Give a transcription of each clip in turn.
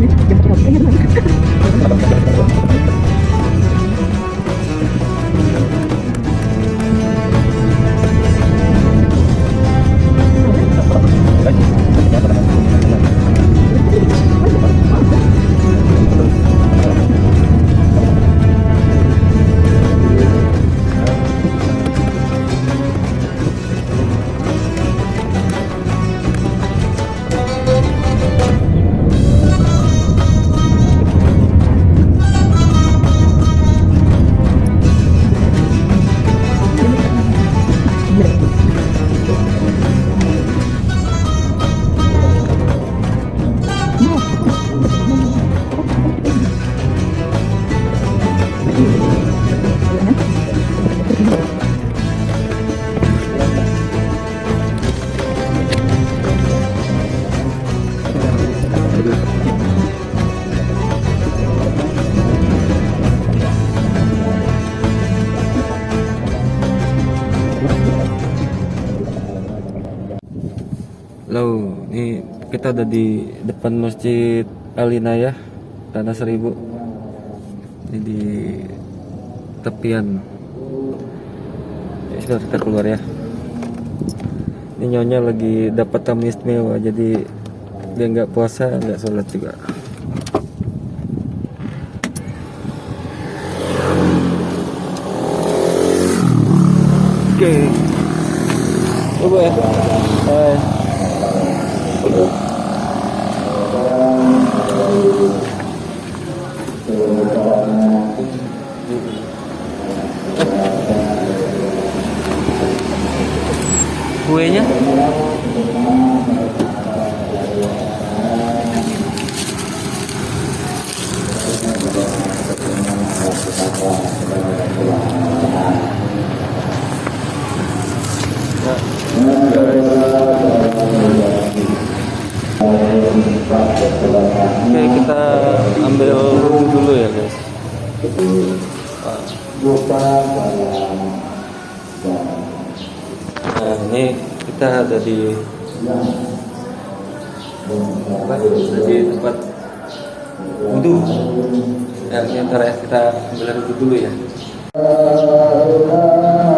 Я не знаю, я не знаю. Halo, ini kita ada di depan Masjid Alinayah Tanah Seribu. Ini di tepian. Ya, sudah kita keluar ya. Ini nyonya lagi dapat tamu istimewa, jadi dia nggak puasa, nggak sholat juga. Oke. Coba ya. quê nhé Thank you. Nah, ini kita ada di apa? Di tempat wudhu. Ya, ntar ya kita ambil wudhu dulu ya.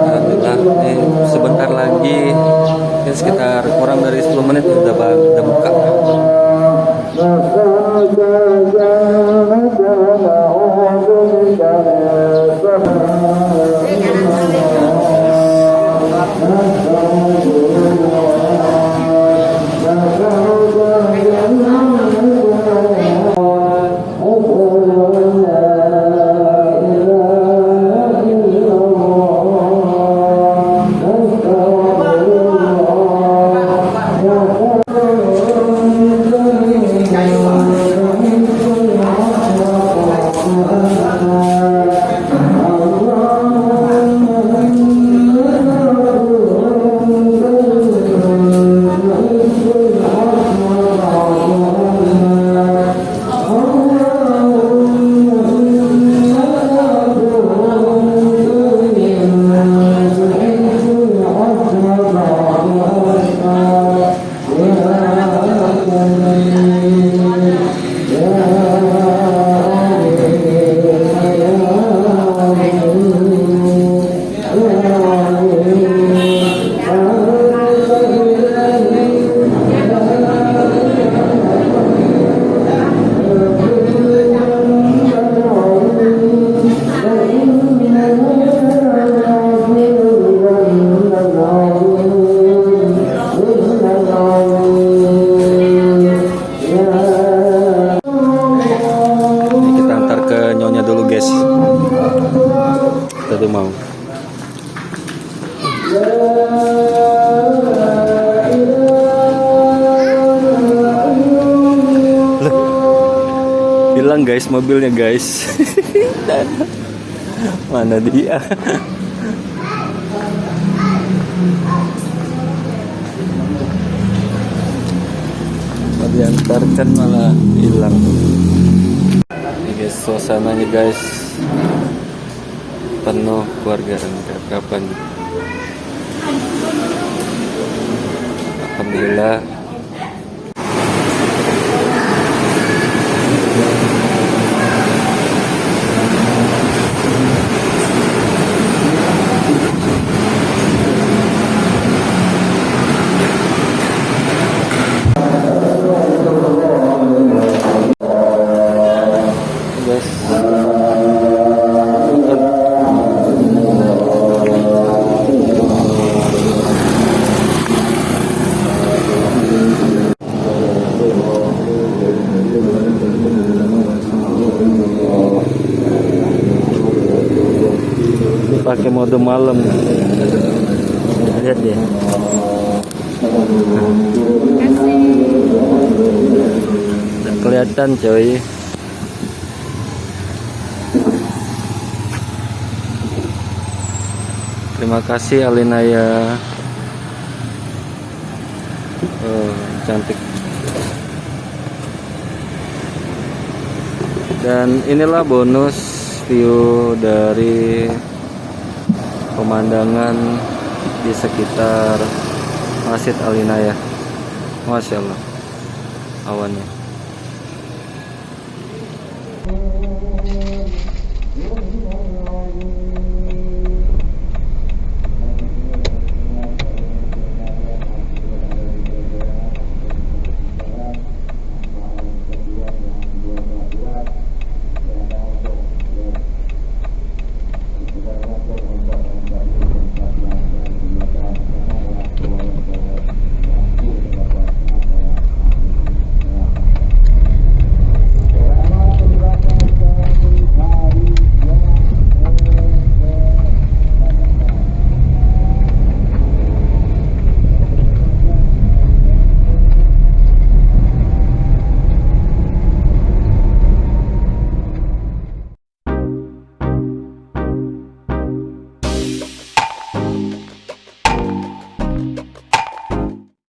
Alhamdulillah, ini sebentar lagi ini sekitar kurang dari 10 menit udah ba- udah buka. Ini Tadi mau. Loh. Hilang guys mobilnya guys. Mana dia? Mau diantarkan malah hilang. Ini guys suasananya guys penuh keluarga dan kapan Alhamdulillah pakai mode malam. Lihat deh. Nggak kelihatan coy. Terima kasih Alinaya oh, cantik. Dan inilah bonus view dari pemandangan di sekitar Masjid Alinaya Masya Allah. Awannya